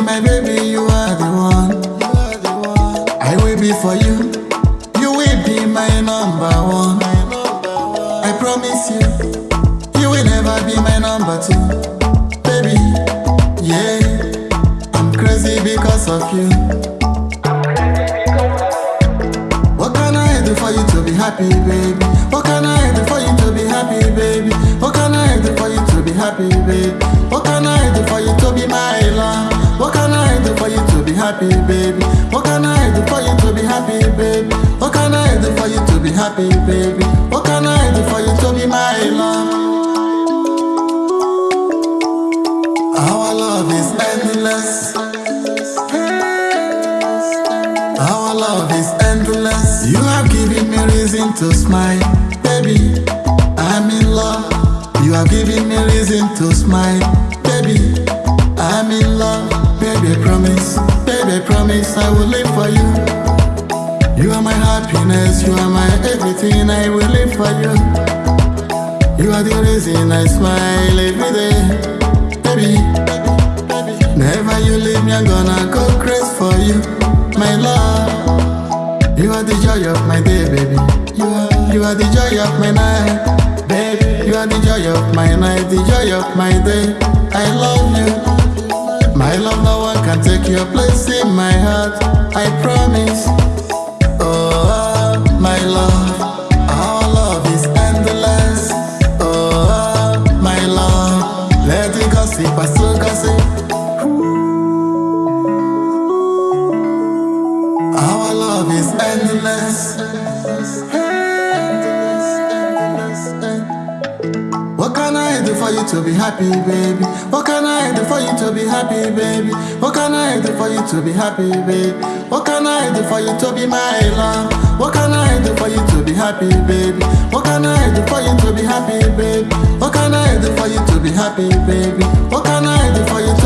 my baby, you are the one. I will be for you. You will be my number one. I promise you, you will never be my number two. Baby, yeah, I'm crazy because of you. What can I do for you to be happy, baby? What can I do for you to be happy, baby? What can I do for you to be happy, baby? What happy, baby? What can I do for you to be happy, baby? What can I do for you to be happy, baby? What can I do for you to be my love? Our love is endless. Our love is endless. You have given me reason to smile, baby. I'm in love. You have given me reason to smile, baby. I'm in love, baby. Promise, Promise I will live for you. You are my happiness. You are my everything. I will live for you. You are the reason I smile every day, baby. Never you leave me, I'm gonna go crazy for you, my love. You are the joy of my day, baby. You are, you are the joy of my night, baby. You are the joy of my night, the joy of my day. I love you, No one can take your place in my heart. I promise. Oh, my love, our love is endless. Oh, my love, let it gossip, I still gossip. Our love is endless. For you to be happy, baby? What can I do for you to be happy, baby? What can I do for you to be happy, baby? What can I do for you to be my love? What can I do for you to be happy, baby? What can I do for you to be happy, baby? What can I do for you to be happy, baby? What can I do for you?